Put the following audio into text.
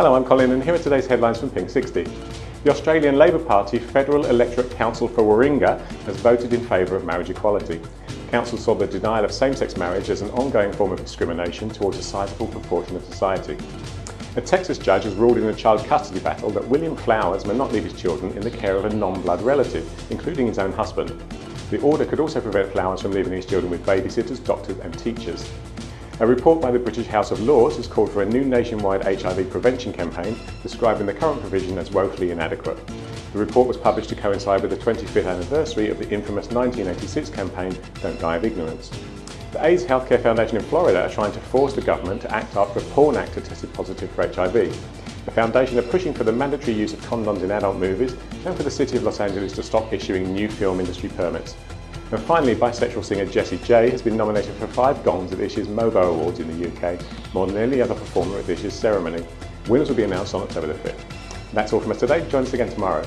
Hello, I'm Colin and here are today's headlines from Pink 60. The Australian Labor Party Federal Electorate Council for Warringah has voted in favour of marriage equality. The council saw the denial of same-sex marriage as an ongoing form of discrimination towards a sizable proportion of society. A Texas judge has ruled in a child custody battle that William Flowers may not leave his children in the care of a non-blood relative, including his own husband. The order could also prevent Flowers from leaving his children with babysitters, doctors and teachers. A report by the British House of Lords has called for a new nationwide HIV prevention campaign describing the current provision as woefully inadequate. The report was published to coincide with the 25th anniversary of the infamous 1986 campaign Don't Die of Ignorance. The AIDS Healthcare Foundation in Florida are trying to force the government to act after a porn actor tested positive for HIV. The foundation are pushing for the mandatory use of condoms in adult movies and for the City of Los Angeles to stop issuing new film industry permits. And finally, bisexual singer Jessie J has been nominated for five gongs at this year's MOBO Awards in the UK, more than any other performer at this year's ceremony. Winners will be announced on October the 5th. That's all from us today. Join us again tomorrow.